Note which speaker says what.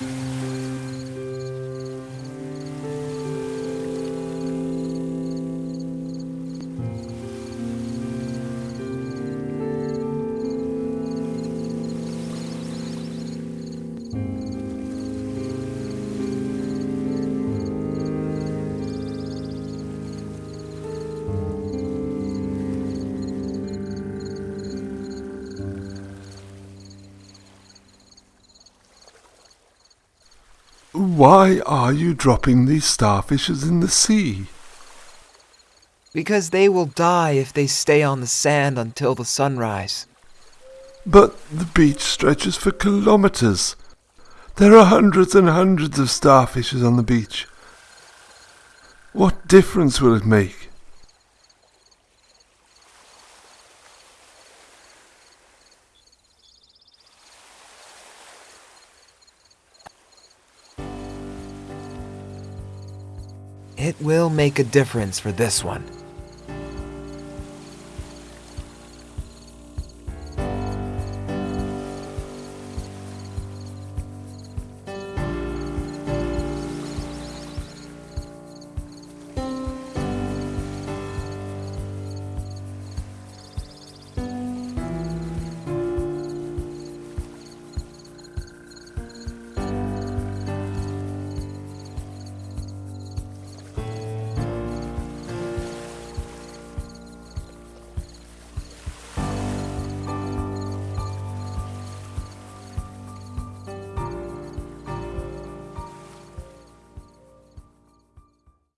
Speaker 1: Mm-hmm. Why are you dropping these starfishes in the sea?
Speaker 2: Because they will die if they stay on the sand until the sunrise.
Speaker 1: But the beach stretches for kilometers. There are hundreds and hundreds of starfishes on the beach. What difference will it make?
Speaker 2: It will make a difference for this one.